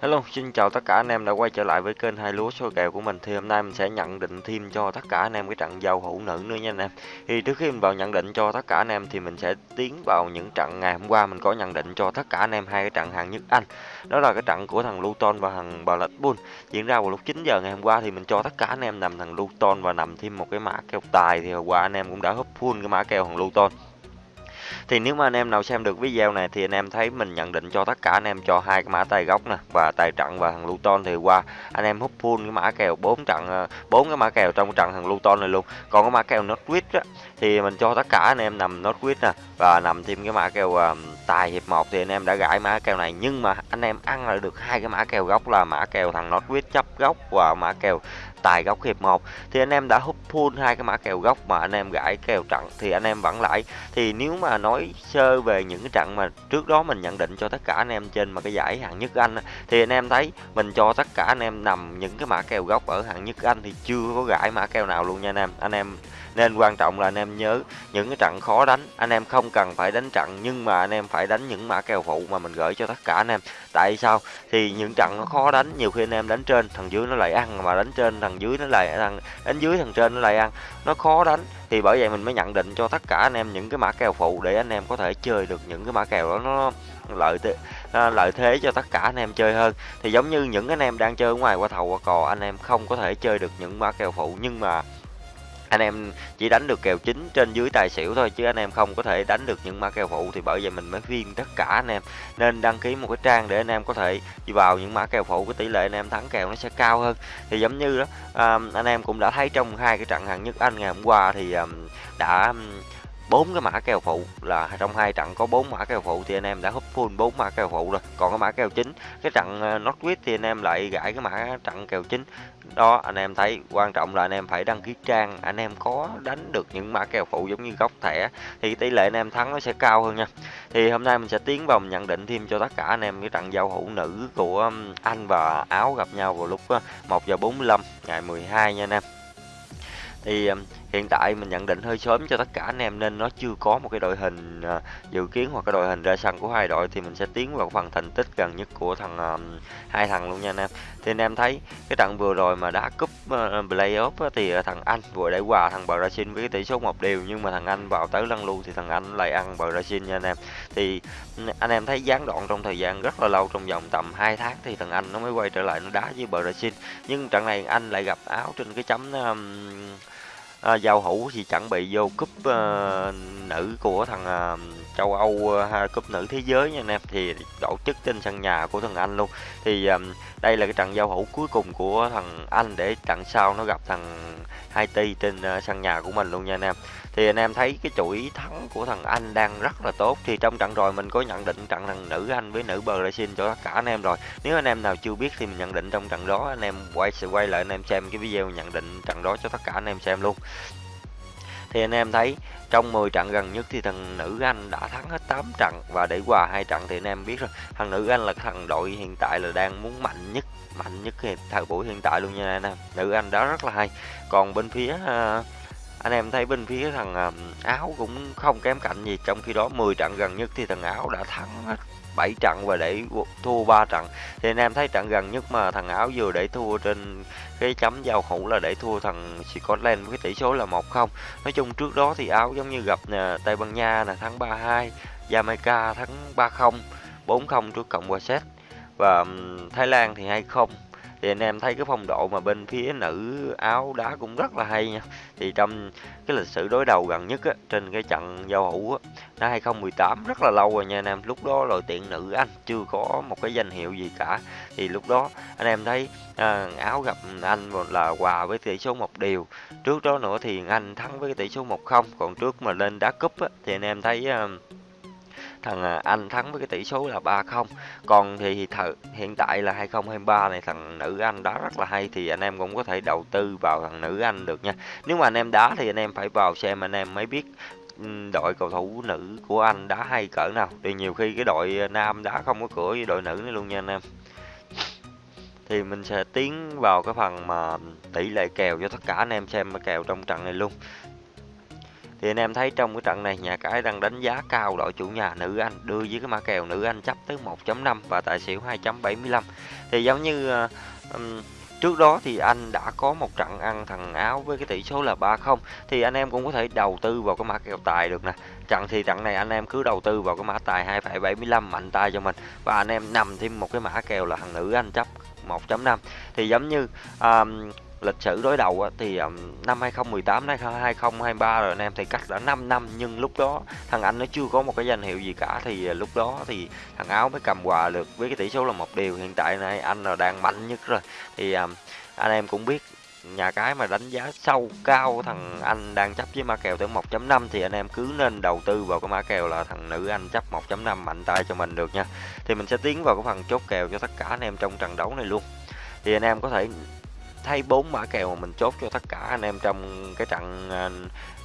Hello, xin chào tất cả anh em đã quay trở lại với kênh hai lúa số kèo của mình. Thì hôm nay mình sẽ nhận định thêm cho tất cả anh em cái trận giao hữu nữ nữa nha anh em. Thì trước khi mình vào nhận định cho tất cả anh em thì mình sẽ tiến vào những trận ngày hôm qua mình có nhận định cho tất cả anh em hai cái trận hàng nhất Anh. Đó là cái trận của thằng Luton và thằng Blackpool diễn ra vào lúc 9 giờ ngày hôm qua thì mình cho tất cả anh em nằm thằng Luton và nằm thêm một cái mã kèo tài thì hôm qua anh em cũng đã húp full cái mã kèo thằng Luton thì nếu mà anh em nào xem được video này thì anh em thấy mình nhận định cho tất cả anh em cho hai cái mã tài gốc nè và tài trận và thằng Luton thì qua anh em hút full cái mã kèo bốn trận ờ, bốn cái mã kèo trong trận thằng Luton này luôn. Còn cái mã kèo Norwich á thì mình cho tất cả anh em nằm Norwich nè và nằm thêm cái mã kèo uh, tài hiệp một thì anh em đã gãi mã kèo này. Nhưng mà anh em ăn lại được hai cái mã kèo gốc là mã kèo thằng Norwich chấp gốc và mã kèo tài góc hiệp 1 thì anh em đã hút full hai cái mã kèo góc mà anh em gãi kèo trận thì anh em vẫn lãi. Thì nếu mà nói sơ về những cái trận mà trước đó mình nhận định cho tất cả anh em trên mà cái giải hạng nhất Anh thì anh em thấy mình cho tất cả anh em nằm những cái mã kèo góc ở hạng nhất Anh thì chưa có gãi mã kèo nào luôn nha anh em. Anh em nên quan trọng là anh em nhớ những cái trận khó đánh. Anh em không cần phải đánh trận nhưng mà anh em phải đánh những mã kèo phụ mà mình gửi cho tất cả anh em tại sao? Thì những trận nó khó đánh, nhiều khi anh em đánh trên, thằng dưới nó lại ăn, mà đánh trên thằng dưới nó lại thằng đánh dưới thằng trên nó lại ăn. Nó khó đánh, thì bởi vậy mình mới nhận định cho tất cả anh em những cái mã kèo phụ để anh em có thể chơi được những cái mã kèo đó nó lợi thế lợi thế cho tất cả anh em chơi hơn. Thì giống như những anh em đang chơi ở ngoài qua thầu qua cò, anh em không có thể chơi được những mã kèo phụ, nhưng mà anh em chỉ đánh được kèo chính trên dưới tài xỉu thôi chứ anh em không có thể đánh được những mã kèo phụ thì bởi vậy mình mới khuyên tất cả anh em. Nên đăng ký một cái trang để anh em có thể đi vào những mã kèo phụ cái tỷ lệ anh em thắng kèo nó sẽ cao hơn. Thì giống như đó um, anh em cũng đã thấy trong hai cái trận hạng nhất anh ngày hôm qua thì um, đã bốn cái mã kèo phụ là trong hai trận có bốn mã kèo phụ thì anh em đã húp full bốn mã kèo phụ rồi. Còn cái mã kèo chính, cái trận ờ, Northwest Northwich thì anh em lại gãi cái mã trận kèo chính. Đó, anh em thấy, quan trọng là anh em phải đăng ký trang, anh em có đánh được những mã kèo phụ giống như góc thẻ thì tỷ lệ anh em thắng nó sẽ cao hơn nha. Thì hôm nay mình sẽ tiến vào mình nhận định thêm cho tất cả anh em cái trận giao hữu nữ của Anh và Áo gặp nhau vào lúc ờ, 1 giờ 45 ngày 12 nha anh em. Thì hiện tại mình nhận định hơi sớm cho tất cả anh em nên nó chưa có một cái đội hình à, dự kiến hoặc cái đội hình ra sân của hai đội thì mình sẽ tiến vào phần thành tích gần nhất của thằng à, hai thằng luôn nha anh em. Thì anh em thấy cái trận vừa rồi mà đá cúp uh, playoff á, thì à, thằng anh vừa để quà thằng Brazil với cái tỷ số một đều nhưng mà thằng anh vào tới lăn lu thì thằng anh lại ăn Brazil nha anh em. Thì ừ, anh em thấy gián đoạn trong thời gian rất là lâu trong vòng tầm 2 tháng thì thằng anh nó mới quay trở lại nó đá với Brazil. Nhưng trận này anh lại gặp áo trên cái chấm um, à, giao hữu thì chuẩn bị vô cúp à, nữ của thằng à, châu Âu à, cúp nữ thế giới nha anh em. Thì tổ chức trên sân nhà của thằng Anh luôn. Thì à, đây là cái trận giao hữu cuối cùng của thằng Anh để trận sau nó gặp thằng Haiti trên à, sân nhà của mình luôn nha anh em thì anh em thấy cái chuỗi thắng của thằng Anh đang rất là tốt. Thì trong trận rồi mình có nhận định trận thằng nữ Anh với nữ Brazil cho tất cả anh em rồi. Nếu anh em nào chưa biết thì mình nhận định trong trận đó anh em quay sẽ quay lại anh em xem cái video nhận định trận đó cho tất cả anh em xem luôn. Thì anh em thấy trong 10 trận gần nhất thì thằng nữ Anh đã thắng hết 8 trận và để hòa hai trận thì anh em biết rồi. Thằng nữ Anh là thằng đội hiện tại là đang muốn mạnh nhất mạnh nhất thời buổi hiện tại luôn nha anh em. Nữ Anh đó rất là hay. Còn bên phía uh, anh em thấy bên phía thằng à, áo cũng không kém cạnh gì trong khi đó 10 trận gần nhất thì thằng áo đã thắng hết 7 trận và để thua 3 trận. Thì anh em thấy trận gần nhất mà thằng áo vừa để thua trên cái chấm giao hữu là để thua thằng Scotland với tỷ số là 1-0 nói chung trước đó thì áo giống như gặp nè, Tây Ban Nha là thắng 3-2 Jamaica thắng 3-0 4-0 trước Cộng hòa Séc. Và Thái Lan thì 2-0 thì anh em thấy cái phong độ mà bên phía nữ áo đá cũng rất là hay nha. Thì trong cái lịch sử đối đầu gần nhất á, trên cái trận giao hữu á, năm 2018 rất là lâu rồi nha anh em. Lúc đó đội tuyển nữ anh chưa có một cái danh hiệu gì cả. Thì lúc đó anh em thấy à, áo gặp anh là hòa với tỷ số một điều trước đó nữa thì anh thắng với cái tỷ số một không. Còn trước mà lên đá cúp á, thì anh em thấy à, thằng à, Anh thắng với cái tỷ số là 3-0 còn thì thợ, hiện tại là 2023 này thằng nữ Anh đá rất là hay thì anh em cũng có thể đầu tư vào thằng nữ Anh được nha. Nếu mà anh em đá thì anh em phải vào xem anh em mới biết đội cầu thủ nữ của anh đá hay cỡ nào. Thì nhiều khi cái đội à, nam đá không có cửa với đội nữ nữa luôn nha anh em. Thì mình sẽ tiến vào cái phần mà tỷ lệ kèo cho tất cả anh em xem kèo trong trận này luôn. Thì anh em thấy trong cái trận này nhà cái đang đánh giá cao đội chủ nhà nữ Anh đưa với cái mã kèo nữ Anh chấp tới 1.5 và tài xỉu 2.75. Thì giống như um, Trước đó thì anh đã có một trận ăn thằng Áo với cái tỷ số là 3-0 thì anh em cũng có thể đầu tư vào cái mã kèo tài được nè. Trận thì trận này anh em cứ đầu tư vào cái mã tài 2,75 mạnh tay cho mình và anh em nằm thêm một cái mã kèo là thằng nữ anh chấp 1.5 thì giống như um, lịch sử đối đầu thì năm 2018 đến 2023 rồi anh em, thì cách đã 5 năm, nhưng lúc đó thằng anh nó chưa có một cái danh hiệu gì cả. Thì ờ, lúc đó thì thằng áo mới cầm quà được với cái tỷ số là một điều. Hiện tại này anh là đang mạnh nhất rồi. Thì anh em cũng biết nhà cái mà đánh giá sâu cao thằng anh đang chấp với mã kèo tới 1.5 thì anh em cứ nên đầu tư vào cái mã kèo là thằng nữ anh chấp 1.5 mạnh tay cho mình được nha. Thì mình sẽ tiến vào cái phần chốt kèo cho tất cả anh em trong trận đấu này luôn. Thì anh em có thể thấy bốn mã kèo mà mình chốt cho tất cả anh em trong cái trận à,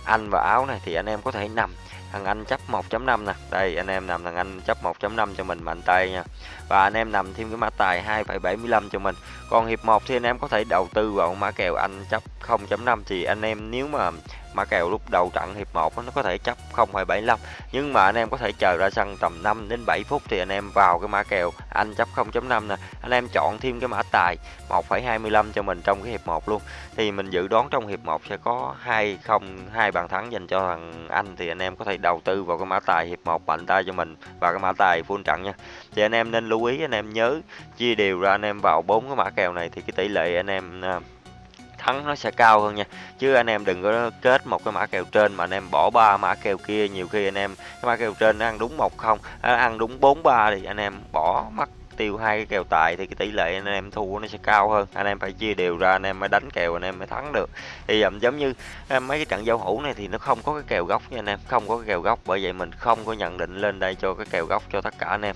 anh và áo này thì anh em có thể nằm. Thằng anh chấp 1.5 nè. Đây anh em nằm thằng anh chấp 1.5 cho mình mạnh tay nha. Và anh em nằm thêm cái mã tài 2,75 cho mình. Còn hiệp 1 thì anh em có thể đầu tư vào mã kèo anh chấp 0.5 thì anh em nếu mà mã kèo lúc đầu trận hiệp 1 nó có thể chấp 0,75 nhưng mà anh em có thể chờ ra sân tầm 5 đến 7 phút thì anh em vào cái mã kèo anh chấp 0.5 nè. Anh em chọn thêm cái mã tài 1,25 cho mình trong cái hiệp 1 luôn. Thì mình dự đoán trong hiệp 1 sẽ có 2 không hai bàn thắng dành cho thằng anh thì anh em có thể đầu tư vào cái mã tài hiệp 1 mạnh tay cho mình và cái mã tài full trận nha. Thì anh em nên lưu ý anh em nhớ chia đều ra anh em vào bốn cái mã kèo này thì cái tỷ lệ anh em à, thắng nó sẽ cao hơn nha. Chứ anh em đừng có kết một cái mã kèo trên mà anh em bỏ ba mã kèo kia, nhiều khi anh em, cái mã kèo trên nó ăn đúng một không à, ăn đúng bốn ba thì anh em bỏ mất tiêu hai cái kèo tài thì cái tỷ lệ anh em thua nó sẽ cao hơn. Anh em phải chia đều ra, anh em mới đánh kèo, anh em mới thắng được. Thì giống như à, mấy cái trận giao hữu này thì nó không có cái kèo gốc nha anh em, không có cái kèo gốc bởi vậy mình không có nhận định lên đây cho cái kèo gốc cho tất cả anh em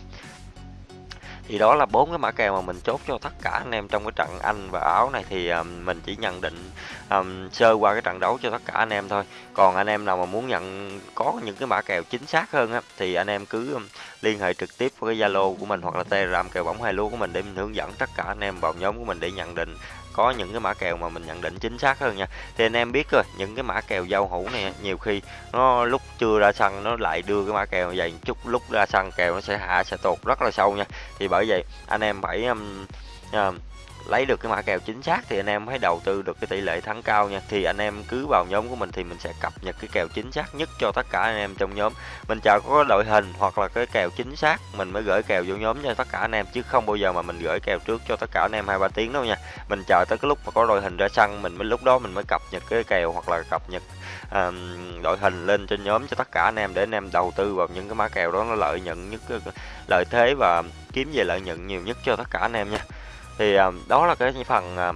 thì đó là bốn cái mã kèo mà mình chốt cho tất cả anh em trong cái trận Anh và Áo này. Thì um, mình chỉ nhận định um, sơ qua cái trận đấu cho tất cả anh em thôi. Còn anh em nào mà muốn nhận có những cái mã kèo chính xác hơn á thì anh em cứ um, liên hệ trực tiếp với cái Zalo của mình hoặc là Telegram kèo bóng hai lúa của mình để mình hướng dẫn tất cả anh em vào nhóm của mình để nhận định có những cái mã kèo mà mình nhận định chính xác hơn nha. Thì anh em biết rồi những cái mã kèo giao hữu này nhiều khi nó lúc chưa ra sân nó lại đưa cái mã kèo dày chút lúc ra sân kèo nó sẽ hạ sẽ tụt rất là sâu nha. Thì bởi vậy anh em phải um, um, lấy được cái mã kèo chính xác thì anh em hãy đầu tư được cái tỷ lệ thắng cao nha. Thì anh em cứ vào nhóm của mình thì mình sẽ cập nhật cái kèo chính xác nhất cho tất cả anh em trong nhóm. Mình chờ có đội hình hoặc là cái kèo chính xác mình mới gửi kèo vô nhóm cho tất cả anh em chứ không bao giờ mà mình gửi kèo trước cho tất cả anh em hai ba tiếng đâu nha. Mình chờ tới cái lúc mà có đội hình ra sân mình mới lúc đó mình mới cập nhật cái kèo hoặc là cập nhật um, đội hình lên trên nhóm cho tất cả anh em để anh em đầu tư vào những cái mã kèo đó nó lợi nhuận nhất lợi thế và kiếm về lợi nhuận nhiều nhất cho tất cả anh em nha thì ờ, đó là cái phần ờ,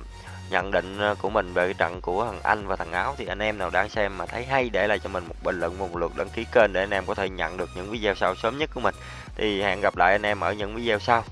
nhận định ờ, của mình về cái trận của thằng Anh và thằng Áo. Thì anh em nào đang xem mà thấy hay để lại cho mình một bình luận một lượt đăng ký kênh để anh em có thể nhận được những video sau sớm nhất của mình. Thì hẹn gặp lại anh em ở những video sau.